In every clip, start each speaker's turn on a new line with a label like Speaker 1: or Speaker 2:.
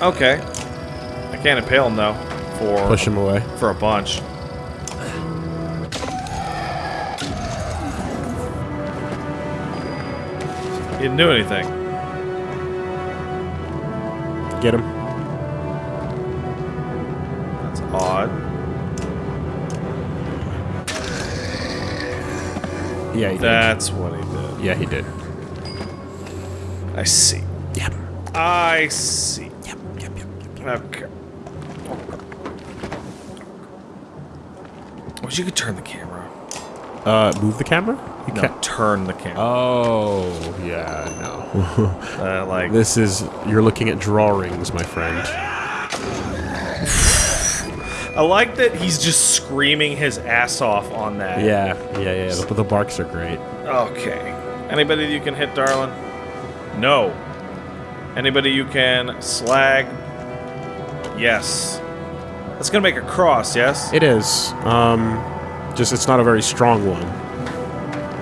Speaker 1: Okay. I can't impale him though. For
Speaker 2: Push him away.
Speaker 1: for a bunch. He didn't do anything.
Speaker 2: Get him.
Speaker 1: That's odd.
Speaker 2: Yeah, he did.
Speaker 1: That's what he did.
Speaker 2: Yeah, he did.
Speaker 1: I see.
Speaker 2: Yep.
Speaker 1: I see.
Speaker 2: Yep. Yep. Yep.
Speaker 1: Okay. Wish you could turn the camera.
Speaker 2: Uh, move the camera. You
Speaker 1: No,
Speaker 2: can't.
Speaker 1: turn the camera.
Speaker 2: Oh, yeah, no.
Speaker 1: Uh, like
Speaker 2: this is you're looking at drawings, my friend.
Speaker 1: I like that he's just screaming his ass off on that.
Speaker 2: Yeah, yeah, yeah. The, the barks are great.
Speaker 1: Okay. Anybody you can hit, darling? No. Anybody you can slag? Yes. That's gonna make a cross, yes?
Speaker 2: It is. Um, just it's not a very strong one.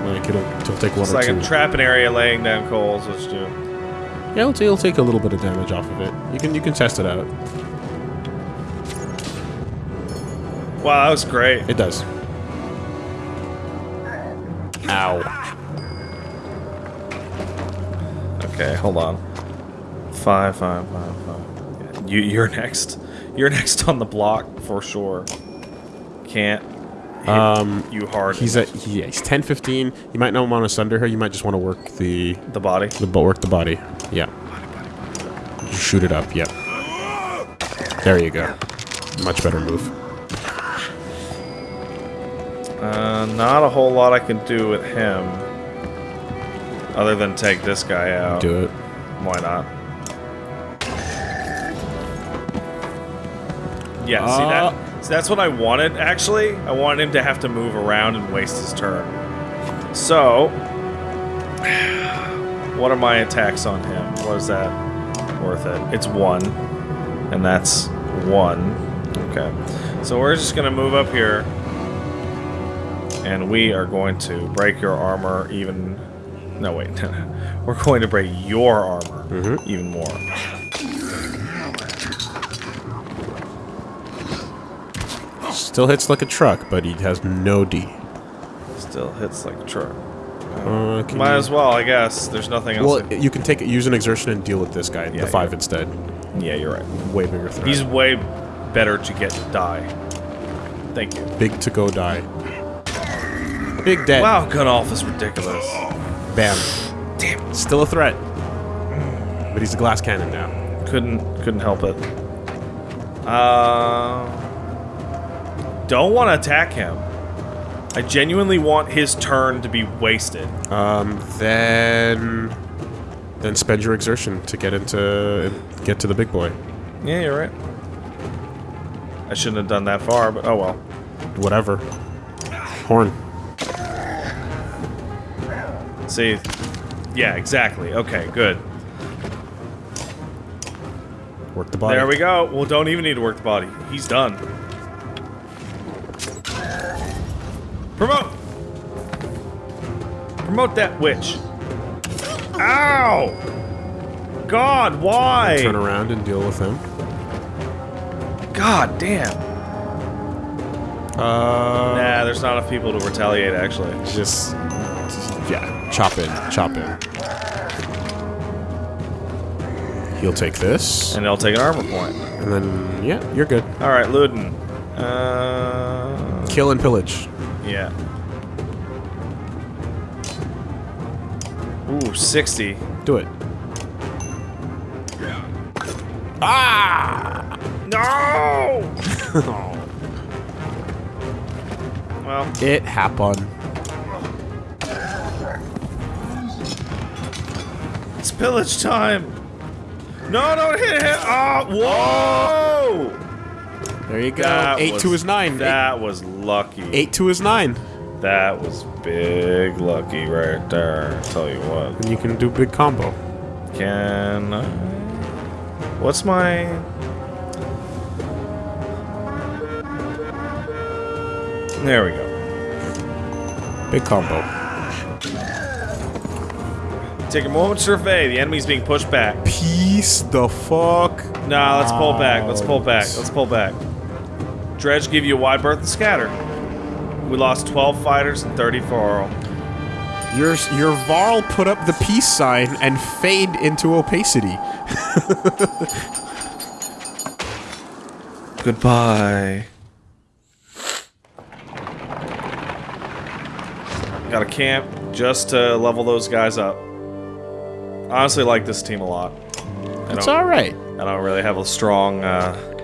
Speaker 2: Like it'll, it'll take one
Speaker 1: It's
Speaker 2: or
Speaker 1: like
Speaker 2: two.
Speaker 1: a trap an area laying down coals, which do.
Speaker 2: yeah, it'll, it'll take a little bit of damage off of it. You can you can test it out.
Speaker 1: Wow, that was great.
Speaker 2: It does. Ow.
Speaker 1: Okay, hold on. Five, five, five, five. You, you're next. You're next on the block for sure. Can't hit
Speaker 2: Um,
Speaker 1: you hard.
Speaker 2: He's at he, yeah, he's 10, 15. You might not want to sunder her. You might just want to work the
Speaker 1: the body.
Speaker 2: the but work the body. Yeah. Just shoot it up. Yep. There you go. Much better move.
Speaker 1: Uh, not a whole lot I can do with him. Other than take this guy out.
Speaker 2: Do it.
Speaker 1: Why not? Yeah, see
Speaker 2: Uh.
Speaker 1: that? See, that's what I wanted, actually. I wanted him to have to move around and waste his turn. So, what are my attacks on him? What is that worth it? It's one, and that's one. Okay. So we're just going to move up here, and we are going to break your armor even... No, wait. we're going to break your armor
Speaker 2: Mhm.
Speaker 1: even more.
Speaker 2: Still hits like a truck, but he has no D.
Speaker 1: Still hits like a truck.
Speaker 2: Uh,
Speaker 1: Might
Speaker 2: you-
Speaker 1: as well, I guess. There's nothing else.
Speaker 2: Well, you can take it, use an exertion and deal with this guy,
Speaker 1: Yeah,
Speaker 2: the five instead.
Speaker 1: yeah, you're right.
Speaker 2: Way bigger threat.
Speaker 1: He's way better to get to die. Thank you.
Speaker 2: big to go die. Big dead.
Speaker 1: Wow, Gunnulf is ridiculous.
Speaker 2: Bam.
Speaker 1: Damn.
Speaker 2: Still a threat. But he's a glass cannon now.
Speaker 1: Couldn't couldn't help it. Uh, don't want to attack him. I genuinely want his turn to be wasted.
Speaker 2: Um, then, then spend your exertion to get into get to the big boy.
Speaker 1: Yeah, you're right. I shouldn't have done that far, but oh well.
Speaker 2: Whatever. Horn.
Speaker 1: See, yeah, exactly. Okay, good.
Speaker 2: Work the body.
Speaker 1: There we go. Well, don't even need to work the body. He's done. Promote! Promote that witch. Ow! God, why?
Speaker 2: Turn around and deal with him.
Speaker 1: God damn.
Speaker 2: Uh,
Speaker 1: Nah, there's not enough people to retaliate, actually.
Speaker 2: just, just yeah, chop in, chop in. He'll take this,
Speaker 1: And they'll take an armor point.
Speaker 2: and then yeah, you're good.
Speaker 1: Alright, Ludin. Uh,
Speaker 2: Kill and pillage.
Speaker 1: Yeah. Ooh, 60.
Speaker 2: Do it.
Speaker 1: Ah! No! well,
Speaker 2: It happened.
Speaker 1: it's pillage time. No, don't hit him. Oh, whoa!
Speaker 2: There you go.
Speaker 1: That
Speaker 2: Eight
Speaker 1: was-
Speaker 2: to his nine.
Speaker 1: That was lucky.
Speaker 2: Eight, eight to his nine.
Speaker 1: That was big lucky right there. Tell you what.
Speaker 2: And you can do big combo.
Speaker 1: Can I? What's my? There we go.
Speaker 2: Big combo.
Speaker 1: Take a moment to survey. The enemy's being pushed back.
Speaker 2: Peace the fuck
Speaker 1: Nah, let's pull back. Let's pull back. Let's pull back. Dredge give you a wide berth and scatter. We lost 12 fighters and 30 for Oral.
Speaker 2: Your your Varl put up the peace sign and fade into opacity.
Speaker 1: Goodbye. Got a camp just to level those guys up. Honestly, like this team a lot.
Speaker 2: It's all right.
Speaker 1: I don't really have a strong uh,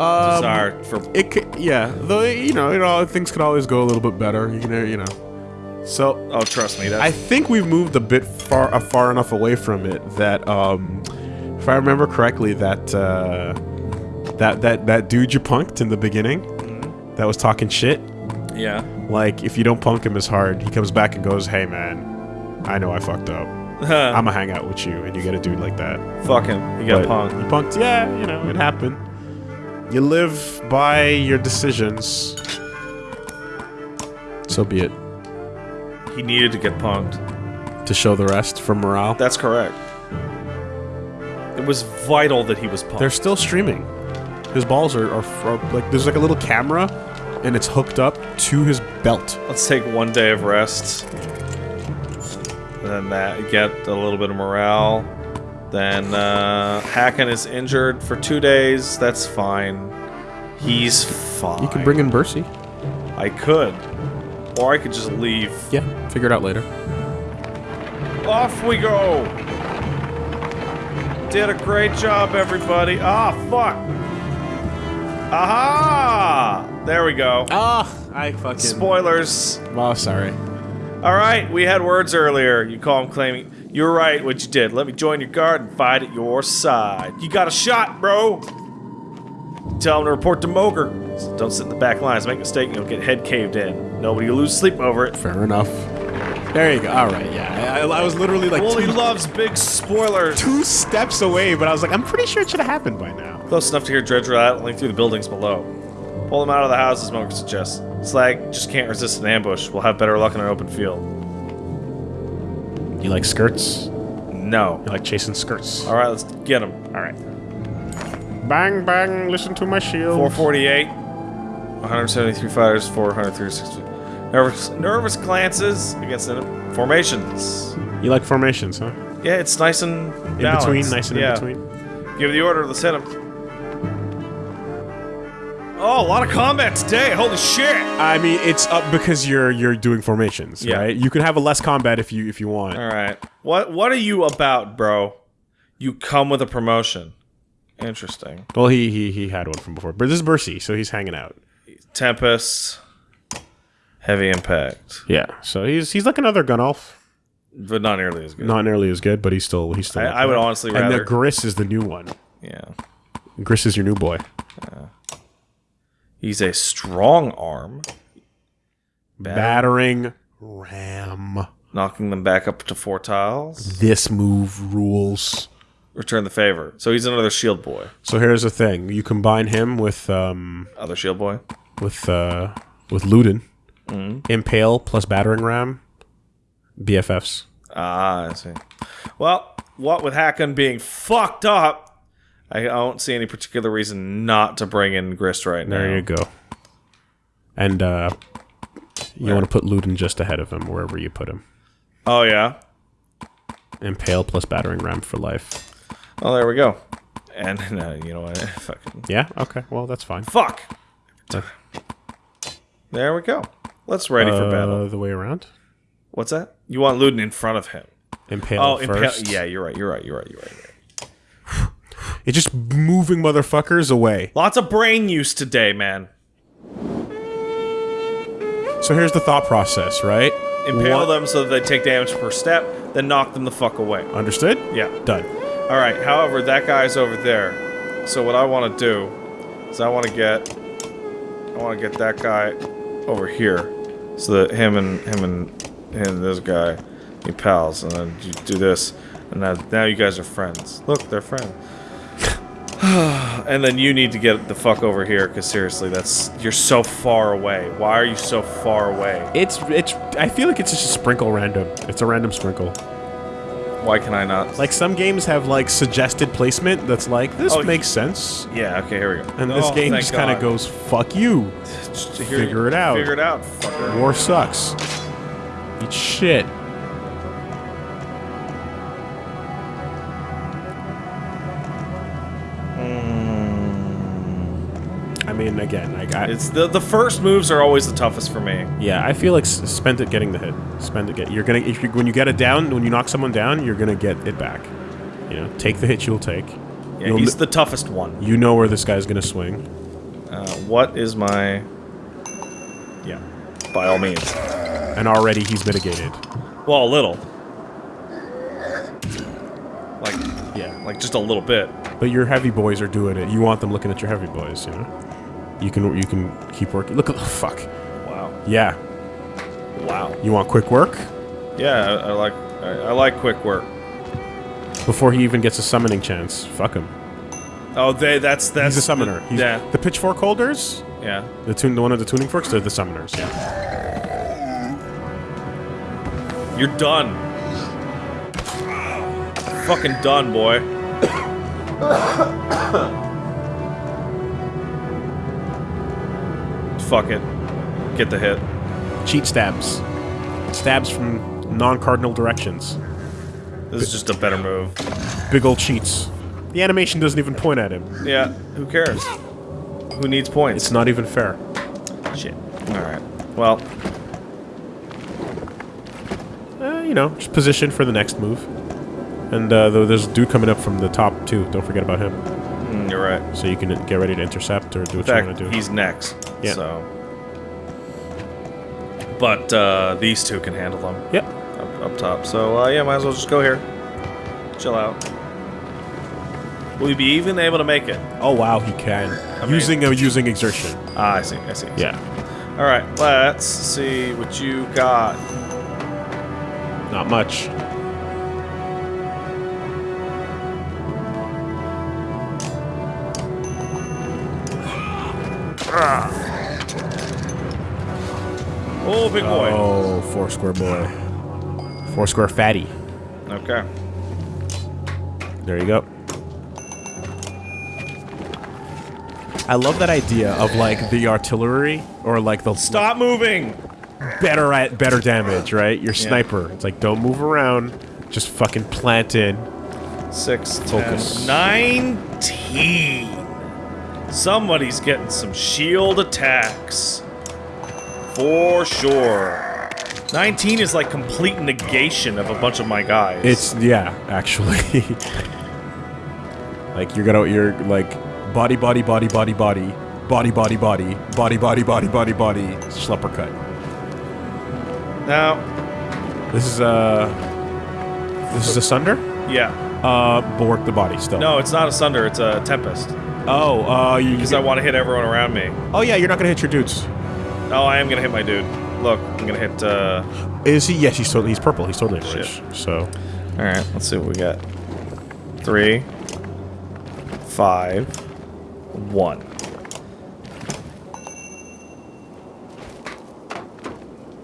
Speaker 2: Um,
Speaker 1: desire for.
Speaker 2: It could, yeah. Though you know, you know, things could always go a little bit better. You know, you know. So
Speaker 1: Oh, trust me. That,
Speaker 2: I think we've moved a bit far uh, far enough away from it that, um, if I remember correctly, that uh, that that that dude you punked in the beginning, that was talking shit.
Speaker 1: yeah.
Speaker 2: Like, if you don't punk him as hard, he comes back and goes, "Hey, man, I know I fucked up. I'm gonna hang out with you," and you get a dude like that.
Speaker 1: Fuck him. You got punked.
Speaker 2: You punked. Yeah, you know, it happened. You live by your decisions. So be it.
Speaker 1: He needed to get punked.
Speaker 2: To show the rest for morale.
Speaker 1: That's correct. It was vital that he was punked.
Speaker 2: They're still streaming. His balls are, are, are like there's like a little camera, and it's hooked up to his belt.
Speaker 1: Let's take one day of rest. And then that get a little bit of morale. Then uh, Hakon is injured for two days. That's fine. He's fine.
Speaker 2: You can bring in Bersi.
Speaker 1: I could, or I could just leave.
Speaker 2: Yeah, figure it out later.
Speaker 1: Off we go. Did a great job, everybody. Ah, fuck. Aha! There we go.
Speaker 2: Ah, I fucking.
Speaker 1: Spoilers.
Speaker 2: Oh, sorry.
Speaker 1: All right, we had words earlier. You call him claiming you're right. What you did? Let me join your guard and fight at your side. You got a shot, bro. Tell him to report to Mogr. Don't sit in the back lines. Make a mistake, and you'll get head caved in. Nobody will lose sleep over it.
Speaker 2: Fair enough. There you go. All right, yeah. I, I was literally like
Speaker 1: Wooly
Speaker 2: two,
Speaker 1: loves big spoilers.
Speaker 2: two steps away, but I was like, I'm pretty sure it should have happened by now.
Speaker 1: Close enough to hear Dredge rattling through the buildings below. Pull them out of the houses, Mogr suggests. Slag just can't resist an ambush. We'll have better luck in an open field.
Speaker 2: You like skirts?
Speaker 1: No.
Speaker 2: You like chasing skirts?
Speaker 1: All right, let's get him.
Speaker 2: All right. Bang, bang, listen to my shield.
Speaker 1: 448. 173 fighters, 436. Nervous, nervous glances against enemy formations.
Speaker 2: You like formations, huh?
Speaker 1: Yeah, it's nice and
Speaker 2: In
Speaker 1: balanced.
Speaker 2: between, nice and
Speaker 1: yeah.
Speaker 2: in between.
Speaker 1: Give the order, let's hit him. Oh, a lot of combat today. Holy shit.
Speaker 2: I mean, it's up because you're you're doing formations,
Speaker 1: Yeah.
Speaker 2: right? You can have a less combat if you if you want.
Speaker 1: All right. What what are you about, bro? You come with a promotion. Interesting.
Speaker 2: Well, he he he had one from before, but this is Bersi, so he's hanging out.
Speaker 1: Tempest. Heavy impact.
Speaker 2: Yeah, so he's he's like another Gunnulf,
Speaker 1: But not nearly as good.
Speaker 2: not nearly as good, but he's still he's still.
Speaker 1: I- I would honestly
Speaker 2: And
Speaker 1: rather-
Speaker 2: the Gris is the new one.
Speaker 1: Yeah.
Speaker 2: Gris is your new boy.
Speaker 1: He's a strong arm.
Speaker 2: Battering ram.
Speaker 1: knocking them back up to four tiles.
Speaker 2: This move rules.
Speaker 1: Return the favor. So he's another shield boy.
Speaker 2: So here's the thing: you combine him with um
Speaker 1: Other shield boy.
Speaker 2: with uh with Ludin, Impale plus battering ram, BFFs.
Speaker 1: Ah, I see. Well, what with Hakon being fucked up, I don't see any particular reason not to bring in Grist right now.
Speaker 2: There you go. And uh you want to put Ludin just ahead of him wherever you put him.
Speaker 1: Oh yeah.
Speaker 2: Impale plus battering ram for life.
Speaker 1: Oh, there we go. And no, you know what? Fucking
Speaker 2: Yeah. Okay. Well, that's fine.
Speaker 1: fuck. There we go. Let's ready for
Speaker 2: Uh,
Speaker 1: battle.
Speaker 2: the way around.
Speaker 1: What's that? You want Ludin in front of him?
Speaker 2: Impale
Speaker 1: Oh, impale. Yeah, you're right. You're right. You're right. You're right. You're right.
Speaker 2: It's just moving motherfuckers away.
Speaker 1: Lots of brain use today, man.
Speaker 2: So here's the thought process, right?
Speaker 1: Impale
Speaker 2: What-
Speaker 1: them so that they take damage per step, then knock them the fuck away.
Speaker 2: Understood?
Speaker 1: Yeah.
Speaker 2: Done.
Speaker 1: All right. However, that guy's over there. So what I want to do is I want to get I want to get that guy over here, so that him and him and and this guy be pals, and then you do this, and now now you guys are friends. Look, they're friends. and then you need to get the fuck over here, because seriously, that's you're so far away. Why are you so far away?
Speaker 2: It's it's. I feel like it's just a sprinkle random. It's a random sprinkle.
Speaker 1: Why can I not?
Speaker 2: Like some games have like suggested placement that's like this
Speaker 1: Oh,
Speaker 2: makes sense,
Speaker 1: yeah. Okay, here we go.
Speaker 2: and this
Speaker 1: Oh,
Speaker 2: game just kind of goes fuck you.
Speaker 1: Just
Speaker 2: figure it out.
Speaker 1: Figure it out. Fucker.
Speaker 2: War sucks. Eat shit. Mean, again, like I,
Speaker 1: It's the the first moves are always the toughest for me.
Speaker 2: yeah, I feel like s- spend it getting the hit. Spend it get. You're gonna if you when you get it down, when you knock someone down, you're gonna get it back. You know, take the hit you'll take.
Speaker 1: Yeah,
Speaker 2: You'll
Speaker 1: he's
Speaker 2: kn-
Speaker 1: the toughest one.
Speaker 2: You know where this guy's gonna swing.
Speaker 1: Uh, what is my? Yeah, by all means.
Speaker 2: And already he's mitigated.
Speaker 1: Well, a little. Like,
Speaker 2: Yeah.
Speaker 1: like just a little bit.
Speaker 2: But your heavy boys are doing it. You want them looking at your heavy boys, you know? You can you can keep working. Look at the fuck.
Speaker 1: Wow.
Speaker 2: Yeah.
Speaker 1: Wow.
Speaker 2: You want quick work?
Speaker 1: Yeah, I, I like I, I like quick work.
Speaker 2: Before he even gets a summoning chance. Fuck him.
Speaker 1: Oh, they that's that's
Speaker 2: He's a summoner.
Speaker 1: The,
Speaker 2: He's,
Speaker 1: yeah,
Speaker 2: The pitchfork holders,
Speaker 1: yeah.
Speaker 2: the tune the one of the tuning forks, they're the summoners, yeah.
Speaker 1: You're done. Fucking done, boy. Fuck it. Get the hit.
Speaker 2: Cheat stabs. Stabs from non-cardinal directions.
Speaker 1: This is just a better move.
Speaker 2: Big old cheats. The animation doesn't even point at him.
Speaker 1: Yeah, who cares? Who needs points?
Speaker 2: It's not even fair.
Speaker 1: Shit. Alright. Well,
Speaker 2: Uh, you know, just position for the next move. And uh, though there's a dude coming up from the top too. Don't forget about him.
Speaker 1: mm, you're right.
Speaker 2: So you can get ready to intercept or do what you want to do.
Speaker 1: he's next.
Speaker 2: Yeah.
Speaker 1: So. But uh, these two can handle them
Speaker 2: Yep.
Speaker 1: up, up top. So uh, yeah, might as well just go here. Chill out. Will you be even able to make it?
Speaker 2: Oh wow, he can.
Speaker 1: mean-
Speaker 2: using a using exertion.
Speaker 1: Ah, I see. I see.
Speaker 2: Yeah.
Speaker 1: All right. Let's see what you got.
Speaker 2: Not much.
Speaker 1: Oh, big boy.
Speaker 2: Oh, four square boy. Four square fatty.
Speaker 1: Okay.
Speaker 2: There you go. I love that idea of like the artillery or like the
Speaker 1: Stop moving.
Speaker 2: better at better damage, right? Your sniper. It's like don't move around, just fucking plant in.
Speaker 1: Six,
Speaker 2: Focus.
Speaker 1: ten, nineteen. Somebody's getting some shield attacks. For sure. 19 is like complete negation of a bunch of my guys.
Speaker 2: It's yeah, actually. like you're gonna you're like body body body body body body body body body body body body body schlepper cut.
Speaker 1: Now,
Speaker 2: This is uh this is a sunder.
Speaker 1: yeah.
Speaker 2: Uh, Bork the body still.
Speaker 1: No, it's not a Sunder, it's a Tempest.
Speaker 2: Oh, uh, you.
Speaker 1: Because I want to hit everyone around me.
Speaker 2: oh yeah, you're not gonna hit your dudes.
Speaker 1: Oh, I am going to hit my dude. Look, I'm going to hit, uh...
Speaker 2: Is he? Yes, he's totally. He's purple. He's totally orange.
Speaker 1: Shit.
Speaker 2: So
Speaker 1: Alright, let's see what we got. Three. Five. One.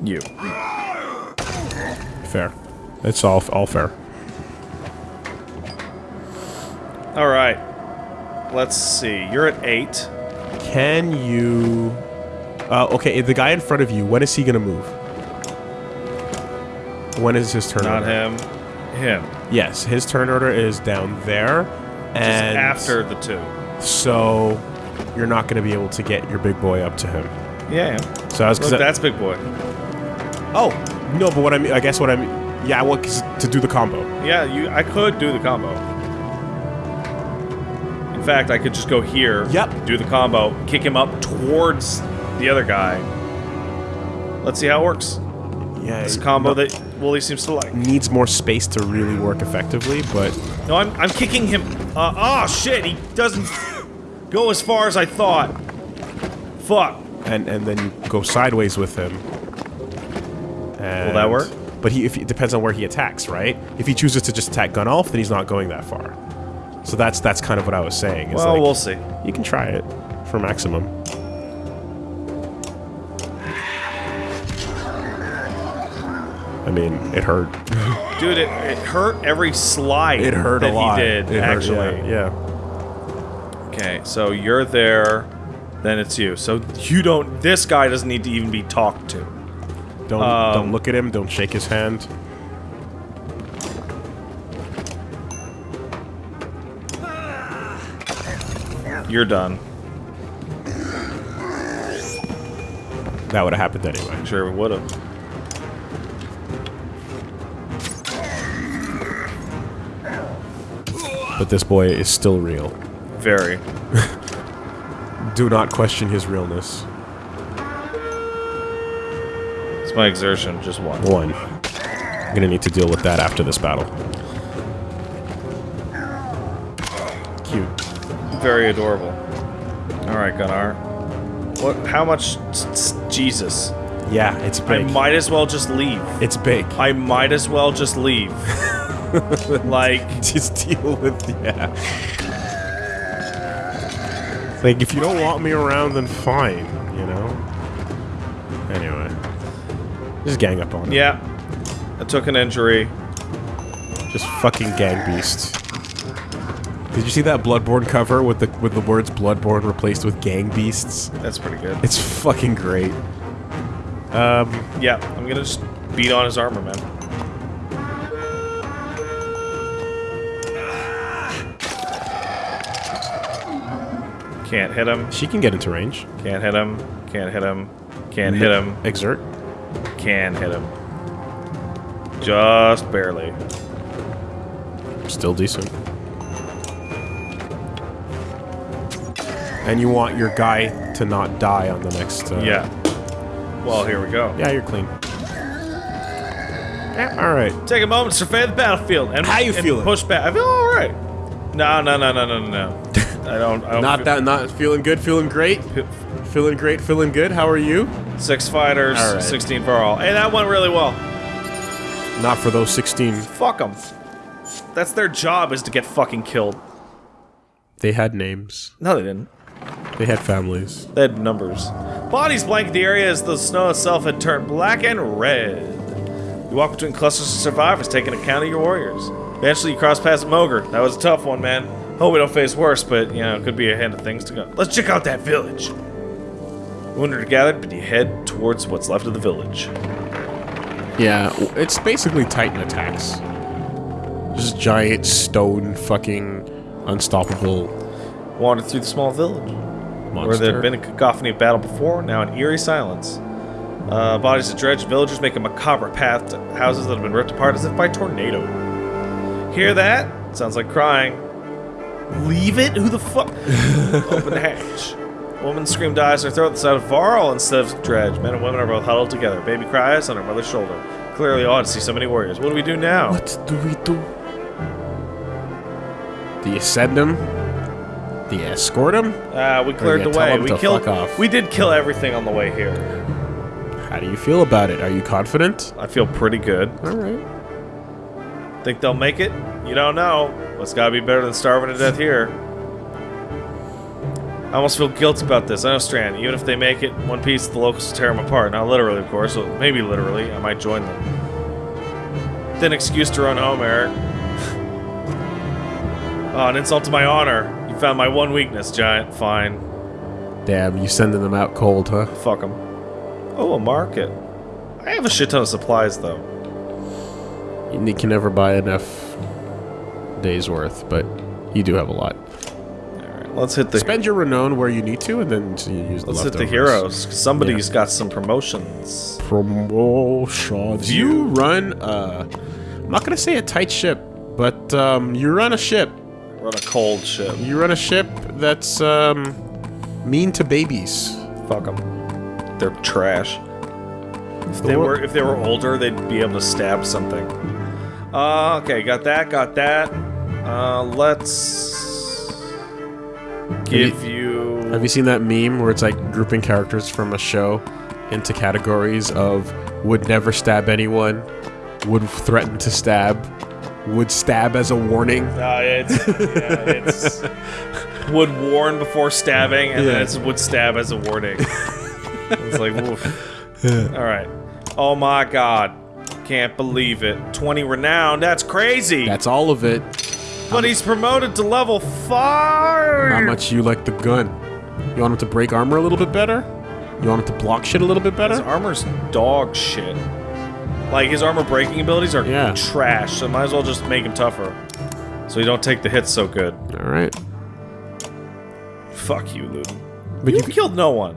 Speaker 1: You.
Speaker 2: fair. It's all all fair.
Speaker 1: Alright. Let's see. You're at eight.
Speaker 2: Can you? Uh, okay, the guy in front of you. When is he gonna move? When is his turn?
Speaker 1: Not
Speaker 2: order?
Speaker 1: him. Him.
Speaker 2: Yes, his turn order is down there,
Speaker 1: Just
Speaker 2: and
Speaker 1: after the two.
Speaker 2: so you're not going to be able to get your big boy up to him.
Speaker 1: Yeah, yeah.
Speaker 2: So I was
Speaker 1: Look,
Speaker 2: because
Speaker 1: that's big boy.
Speaker 2: oh no, but what I mean, I guess what I mean, yeah, I want to do the combo.
Speaker 1: Yeah, you. I could do the combo. In fact, I could just go here.
Speaker 2: Yep.
Speaker 1: Do the combo, kick him up towards the other guy. Let's see how it works.
Speaker 2: Yeah,
Speaker 1: This combo that Wooly seems to like.
Speaker 2: needs more space to really work effectively, but
Speaker 1: No, I'm, I'm kicking him. Uh, oh shit! He doesn't go as far as I thought. Fuck.
Speaker 2: and and then you go sideways with him. And,
Speaker 1: that work?
Speaker 2: But he if it depends on where he attacks, right? If he chooses to just attack Gunnulf, then he's not going that far. So that's that's kind of what I was saying.
Speaker 1: Well,
Speaker 2: like,
Speaker 1: we'll see.
Speaker 2: you can try it for maximum. I mean, it hurt.
Speaker 1: Dude, it, it hurt every slide
Speaker 2: It hurt
Speaker 1: that
Speaker 2: a lot.
Speaker 1: he did,
Speaker 2: It hurt,
Speaker 1: actually.
Speaker 2: yeah.
Speaker 1: Okay, so you're there, then it's you. So you don't, this guy doesn't need to even be talked to.
Speaker 2: Don't
Speaker 1: Um,
Speaker 2: don't look at him. Don't shake his hand.
Speaker 1: You're done.
Speaker 2: That would have happened anyway.
Speaker 1: Sure, would have.
Speaker 2: But this boy is still real.
Speaker 1: Very.
Speaker 2: Do not question his realness.
Speaker 1: It's my exertion, just one.
Speaker 2: One. I'm gonna need to deal with that after this battle. Cute.
Speaker 1: Very adorable. Alright, Gunnar. What, how much, Jesus.
Speaker 2: Yeah, it's big.
Speaker 1: I might as well just leave.
Speaker 2: it's big.
Speaker 1: I might as well just leave. like,
Speaker 2: Just deal with yeah. Like if you don't want me around, then fine. You know. Anyway, just gang up on him.
Speaker 1: yeah. I took an injury.
Speaker 2: Just fucking gang beast. Did you see that Bloodborne cover with the with the words Bloodborne replaced with gang beasts?
Speaker 1: That's pretty good.
Speaker 2: It's fucking great. Um,
Speaker 1: Yeah, I'm gonna just beat on his armor, man. Can't hit him.
Speaker 2: she can get into range.
Speaker 1: Can't hit him. Can't hit him. Can't hit him.
Speaker 2: Exert.
Speaker 1: Can hit him. Just barely.
Speaker 2: Still decent. And you want your guy to not die on the next. Uh,
Speaker 1: Yeah. Well, here we go.
Speaker 2: Yeah, you're clean. all right.
Speaker 1: Take a moment to survey the battlefield and
Speaker 2: How you
Speaker 1: and
Speaker 2: feeling?
Speaker 1: Push back. I feel all right. No, no, no, no, no, no, no. I don't. I don't
Speaker 2: Not that. Not feeling good. Feeling great. Feeling great. Feeling good. How are you?
Speaker 1: Six fighters,
Speaker 2: right.
Speaker 1: 16 for all. Hey, that went really well.
Speaker 2: Not for those 16.
Speaker 1: Fuck them. That's their job is to get fucking killed.
Speaker 2: They had names.
Speaker 1: No, they didn't.
Speaker 2: They had families.
Speaker 1: They had numbers. Bodies blanket the area as the snow itself had turned black and red. You walk between clusters of survivors, taking account of your warriors. Eventually, you cross past Mogr. That was a tough one, man. Hope we don't face worse, but, you know, it could be a hand of things to go. Let's check out that village. Wounded are gathered, but you head towards what's left of the village.
Speaker 2: Yeah, it's basically Titan attacks. Just giant stone fucking unstoppable
Speaker 1: Wandered through the small village.
Speaker 2: monster.
Speaker 1: Where there had been a cacophony of battle before, now an eerie silence. Uh, bodies of dredged villagers make a macabre path to houses that have been ripped apart as if by tornado. Hear that? Sounds like crying. Leave it? Who the fuck? Open the hatch. Woman screamed eyes her throat sight of Varl instead of Dredge. Men and women are both huddled together. Baby cries on her mother's shoulder. Clearly odd to see so many warriors. What do we do now?
Speaker 2: What do we do? Do you send him? Do you escort him?
Speaker 1: Uh, we cleared the way. We killed. We did kill everything on the way here.
Speaker 2: How do you feel about it? Are you confident?
Speaker 1: I feel pretty good.
Speaker 2: All right.
Speaker 1: Think they'll make it? You don't know. But it's gotta be better than starving to death here. I almost feel guilty about this. I know Strand. Even if they make it in one piece, the locals will tear them apart. Not literally, of course. So maybe literally. I might join them. Then excuse to run home, Eric. oh, an insult to my honor. You found my one weakness, Giant. Fine.
Speaker 2: Damn, you sending them out cold, huh?
Speaker 1: Fuck them. Oh, a market. I have a shit ton of supplies, though.
Speaker 2: You can never buy enough days worth, but you do have a lot.
Speaker 1: Alright, let's hit the
Speaker 2: Spend your renown where you need to, and then you use the
Speaker 1: Let's hit the heroes. Somebody's got some promotions.
Speaker 2: Promotions. You run. Uh, I'm not gonna say a tight ship, but um, you run a ship.
Speaker 1: Run a cold ship.
Speaker 2: You run a ship that's um, mean to babies.
Speaker 1: Fuck them. They're trash. If they were if they were older, they'd be able to stab something. Uh, okay, got that, got that. Uh, let's give you.
Speaker 2: Have you seen that meme where it's like grouping characters from a show into categories of would never stab anyone, would threaten to stab, would stab as a warning?
Speaker 1: Uh, it's, yeah, it's would warn before stabbing, and
Speaker 2: Yeah.
Speaker 1: then it's would stab as a warning. it's like, woof. All right. Oh my god. Can't believe it. 20 renown. That's crazy.
Speaker 2: That's all of it.
Speaker 1: But he's promoted to level 5.
Speaker 2: How much you like the gun? You want him to break armor a little bit better? You want him to block shit a little bit better?
Speaker 1: His armor's dog shit. Like, his armor breaking abilities are
Speaker 2: Yeah.
Speaker 1: trash, so might as well just make him tougher. So you don't take the hits so good.
Speaker 2: All right.
Speaker 1: Fuck you, Ludin.
Speaker 2: But
Speaker 1: You
Speaker 2: you
Speaker 1: killed no one.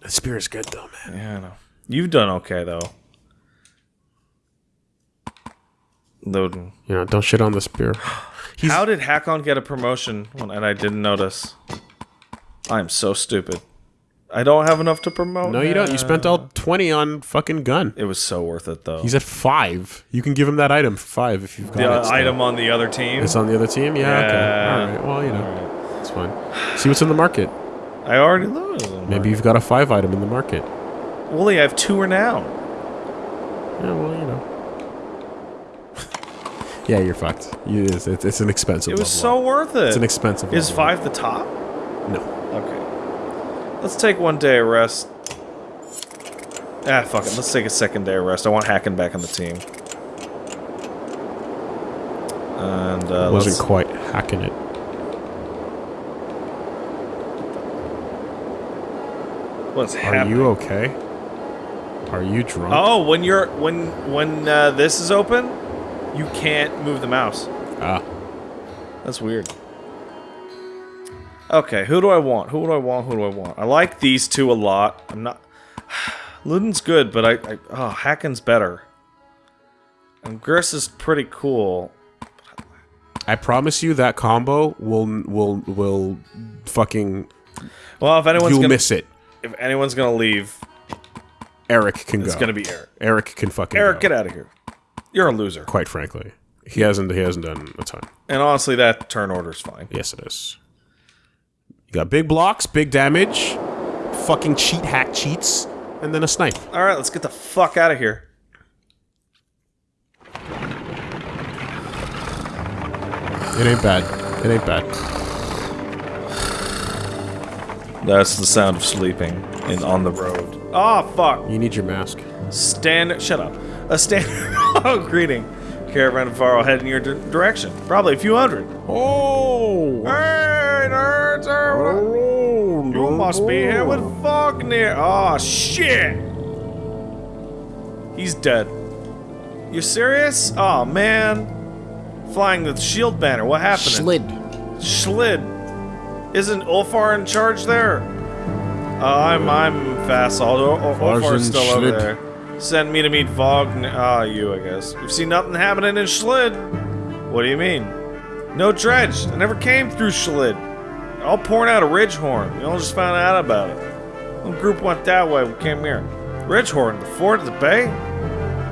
Speaker 2: the spear is good though, man.
Speaker 1: Yeah, I know. You've done okay, though. Ludin.
Speaker 2: You know, don't shit on the spear. He's
Speaker 1: How did Hakon get a promotion when, and I didn't notice? I'm so stupid. I don't have enough to promote.
Speaker 2: no, you don't. You spent all twenty on fucking gun.
Speaker 1: It was so worth it, though.
Speaker 2: He's at five. You can give him that item for five if you've got
Speaker 1: the
Speaker 2: it. still.
Speaker 1: item on the other team.
Speaker 2: It's on the other team. Yeah.
Speaker 1: Yeah.
Speaker 2: Okay. All right. Well, you know, it's fine. See what's in the market.
Speaker 1: I already lose.
Speaker 2: Maybe you've got a five item in the market.
Speaker 1: Wooly, I have two renown.
Speaker 2: Yeah. Well, you know. Yeah, you're fucked. You, it's, it's, it's an expensive.
Speaker 1: It was so
Speaker 2: up.
Speaker 1: worth it.
Speaker 2: It's an expensive.
Speaker 1: Is five the top?
Speaker 2: No.
Speaker 1: Okay. Let's take one day of rest. Ah, fuck it. Let's take a second day of rest. I want Hacking back on the team. And uh,
Speaker 2: wasn't quite hacking it.
Speaker 1: what's
Speaker 2: Are
Speaker 1: happening?
Speaker 2: you okay? Are you drunk?
Speaker 1: Oh, when you're when when uh, this is open, you can't move the mouse.
Speaker 2: Ah.
Speaker 1: That's weird. Okay, who do I want? Who do I want? Who do I want? I like these two a lot. I'm not. Ludin's good, but I, I oh Hakon's better. And Gris is pretty cool.
Speaker 2: I promise you that combo will will will fucking
Speaker 1: Well, if anyone's
Speaker 2: you'll
Speaker 1: gonna
Speaker 2: miss it.
Speaker 1: if anyone's gonna leave,
Speaker 2: Eric can
Speaker 1: it's
Speaker 2: go.
Speaker 1: It's gonna be Eric.
Speaker 2: Eric can fucking
Speaker 1: Eric,
Speaker 2: go,
Speaker 1: get out of here. You're a loser.
Speaker 2: Quite frankly, he hasn't he hasn't done a ton.
Speaker 1: And honestly, that turn order is fine.
Speaker 2: Yes, it is. You got big blocks, big damage, fucking cheat hack cheats, and then a snipe.
Speaker 1: All right, let's get the fuck out of here.
Speaker 2: It ain't bad. It ain't bad.
Speaker 1: That's the sound of sleeping in on the road. Oh fuck!
Speaker 2: You need your mask.
Speaker 1: Stand. Shut up. A stand. oh, greeting. Caravan of Varl heading your di- direction. Probably a few hundred.
Speaker 2: Oh!
Speaker 1: Hey, nerds! er, You must be here with Vognir. Oh shit! He's dead. You serious? Oh man. Flying the shield banner. What happened?
Speaker 2: Slid.
Speaker 1: Schlid. Isn't Ulfar in charge there? Uh, I'm I'm Vassal. Ul- Ul- Ulfar's
Speaker 2: Varsin
Speaker 1: still over there. Send me to meet Vogn. Ah, you, I guess. You've seen nothing happening in Schlid. What do you mean? No dredge. I never came through Schlid. All pouring out of Ridgehorn. We all just found out about it. One group went that way. We came here. Ridgehorn, the fort at the bay.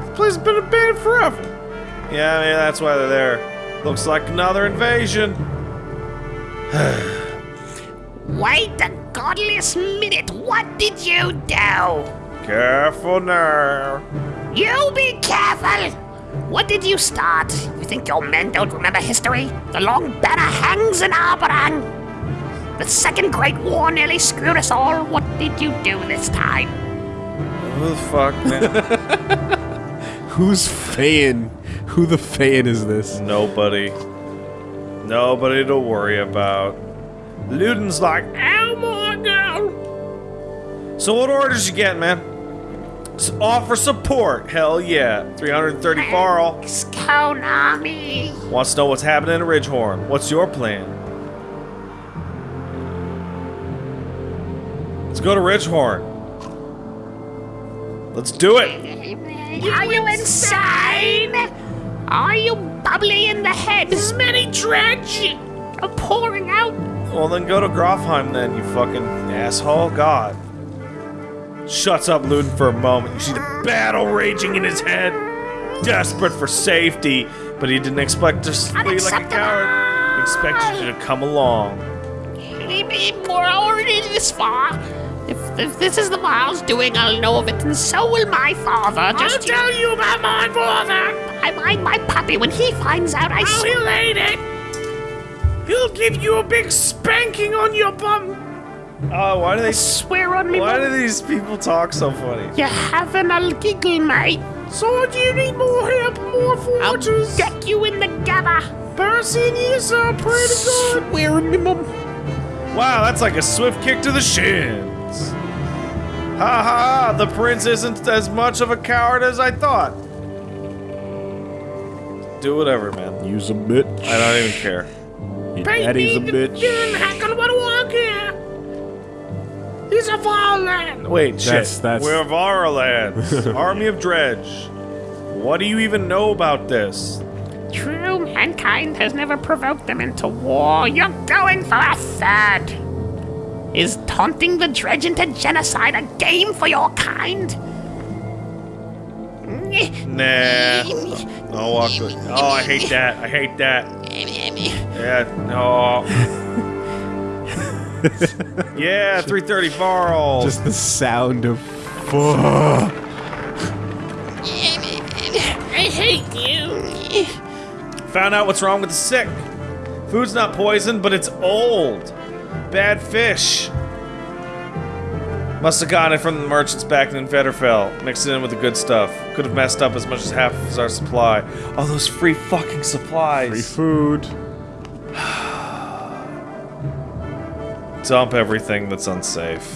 Speaker 1: This place has been abandoned forever. Yeah, maybe that's why they're there. Looks like another invasion.
Speaker 3: Wait a godless minute. What did you do?
Speaker 1: Careful now.
Speaker 3: You be careful. What did you start? You think your men don't remember history? The long banner hangs in Arberrang. The Second Great War nearly screwed us all. What did you do this time?
Speaker 1: Who the fuck, man?
Speaker 2: Who's Fayin? Who the Fayin is this?
Speaker 1: Nobody. Nobody to worry about. Ludin's like, oh my god. So what orders you get, man? S- offer support. Hell yeah. 330 Varl.
Speaker 3: Konami.
Speaker 1: Wants to know what's happening in Ridgehorn. What's your plan? Let's go to Ridgehorn. Let's do it.
Speaker 3: Are you insane? Are you bubbly in the head? Smelly dredge. Are pouring out.
Speaker 1: Well, then go to Grofheim then, you fucking asshole. God. Shuts up Ludin for a moment. You see the battle raging in his head. Desperate for safety, but he didn't expect to flee like a coward. He expected you to come along.
Speaker 3: Maybe we're already this far. If, if this is the Miles doing, I'll know of it, and so will my father. Just I'll tell you about my father. I mind my puppy. When he finds out, I oh, he'll hate it.
Speaker 1: He'll give you a big spanking on your bum. Oh, why do they?
Speaker 3: Swear on me,
Speaker 1: Why do these people talk so funny?
Speaker 3: You're having a giggle, mate.
Speaker 2: So do you need more help, more
Speaker 3: I'll
Speaker 2: forges?
Speaker 3: get you in the gather.
Speaker 2: Percy is uh, pretty good. Swear minimum.
Speaker 1: Wow, that's like a swift kick to the shins. Ha ha, the prince isn't as much of a coward as I thought. Do whatever, man.
Speaker 2: Use a bitch.
Speaker 1: I don't even care.
Speaker 2: Your daddy's a bitch.
Speaker 3: He's a fallen.
Speaker 1: Wait, shit.
Speaker 2: That's- that's-
Speaker 1: We're Varlands, Army of Dredge. What do you even know about this?
Speaker 3: True, mankind has never provoked them into war. You're going for a third. Is taunting the dredge into genocide a game for your kind?
Speaker 1: Nah. Oh, I'll. Oh, I hate that. I hate that. Yeah, no. yeah, 330 Varl.
Speaker 2: Just the sound of fuck.
Speaker 3: I hate you.
Speaker 1: Found out what's wrong with the sick. Food's not poison, but it's old. Bad fish. Must have gotten it from the merchants back in Federfell. Mixed it in with the good stuff. Could have messed up as much as half of our supply. All those free fucking supplies.
Speaker 2: Free food.
Speaker 1: Dump everything that's unsafe.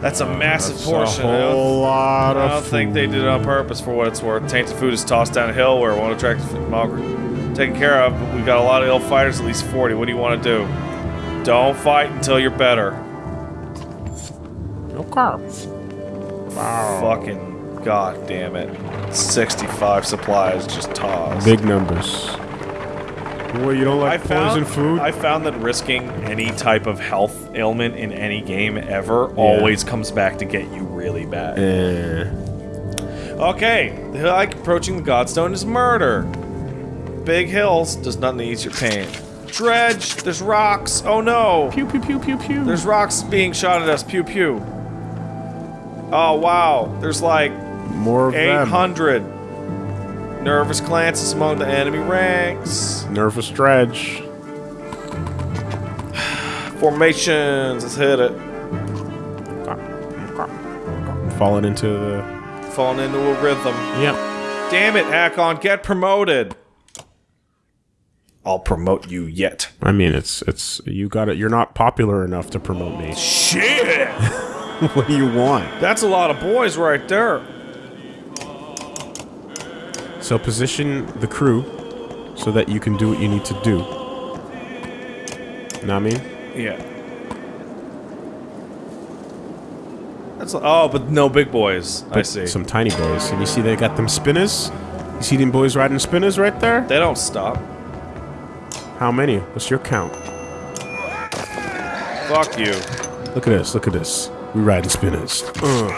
Speaker 1: That's a massive
Speaker 2: That's
Speaker 1: portion.
Speaker 2: a
Speaker 1: I don't-
Speaker 2: whole lot
Speaker 1: I don't think they did it on purpose for what it's worth. Tainted food is tossed down a hill where it won't attract Malgr. Taken care of, but we've got a lot of ill fighters, at least 40. What do you want to do? Don't fight until you're better.
Speaker 2: Okay.
Speaker 1: Fucking god damn it. 65 supplies just tossed.
Speaker 2: Big numbers. Well, you don't
Speaker 1: I
Speaker 2: poison
Speaker 1: found,
Speaker 2: food?
Speaker 1: I found that risking any type of health ailment in any game ever always comes back to get you really bad.
Speaker 2: Eh.
Speaker 1: Okay, the like approaching the Godstone is murder. Big hills does nothing to ease your pain. Dredge, there's rocks. Oh no,
Speaker 2: Pew pew pew pew pew.
Speaker 1: there's rocks being shot at us. Pew pew. Oh wow, there's like
Speaker 2: more of them.
Speaker 1: 800. Nervous glances among the enemy ranks.
Speaker 2: Nervous dredge.
Speaker 1: Formations, let's hit it.
Speaker 2: Falling into the.
Speaker 1: Falling into a rhythm.
Speaker 2: Yep.
Speaker 1: Damn it, Hakon, get promoted. I'll promote you yet.
Speaker 2: I mean, it's it's you got it. You're not popular enough to promote me.
Speaker 1: Shit!
Speaker 2: what do you want?
Speaker 1: That's a lot of boys right there.
Speaker 2: So position the crew so that you can do what you need to do. Know what I mean?
Speaker 1: Yeah. That's oh, but no big boys. I see.
Speaker 2: Some tiny boys. And you see they got them spinners? You see them boys riding spinners right there?
Speaker 1: They don't stop.
Speaker 2: How many? What's your count?
Speaker 1: Fuck you.
Speaker 2: Look at this, look at this. We riding spinners. Ugh.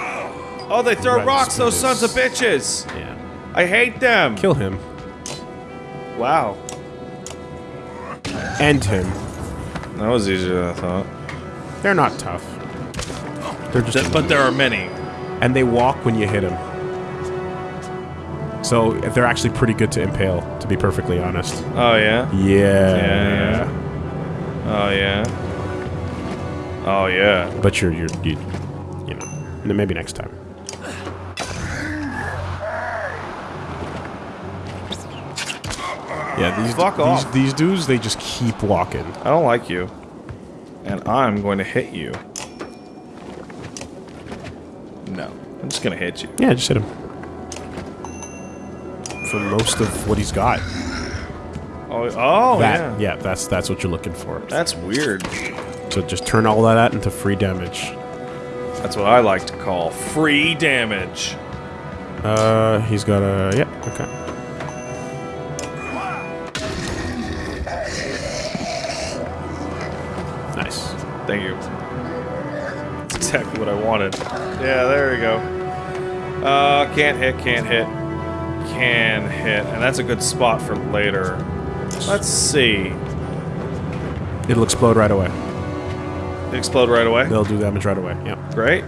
Speaker 1: Oh, they throw rocks, those sons of bitches.
Speaker 2: Yeah.
Speaker 1: I hate them.
Speaker 2: Kill him.
Speaker 1: Wow.
Speaker 2: End him.
Speaker 1: That was easier than I thought.
Speaker 2: They're not tough. They're just
Speaker 1: Th- but there are many.
Speaker 2: and they walk when you hit them. So they're actually pretty good to impale, to be perfectly honest.
Speaker 1: Oh yeah.
Speaker 2: Yeah.
Speaker 1: Yeah. Oh yeah. Oh yeah.
Speaker 2: But you're you're you, you know maybe next time. Yeah, these
Speaker 1: Fuck
Speaker 2: these,
Speaker 1: off.
Speaker 2: these dudes they just keep walking.
Speaker 1: I don't like you. And I'm going to hit you. No. I'm just gonna hit you.
Speaker 2: Yeah, just hit him. For most of what he's got.
Speaker 1: Oh, oh
Speaker 2: that
Speaker 1: yeah.
Speaker 2: yeah, that's that's what you're looking for.
Speaker 1: That's weird.
Speaker 2: So just turn all that into free damage.
Speaker 1: That's what I like to call free damage.
Speaker 2: Uh, he's got a yeah. Okay.
Speaker 1: Exactly what I wanted. Yeah, there we go. Uh, can't hit, can't hit. Can hit. And that's a good spot for later. Let's see.
Speaker 2: It'll explode right away.
Speaker 1: Explode right away.
Speaker 2: They'll do damage right away. Yep.
Speaker 1: Great.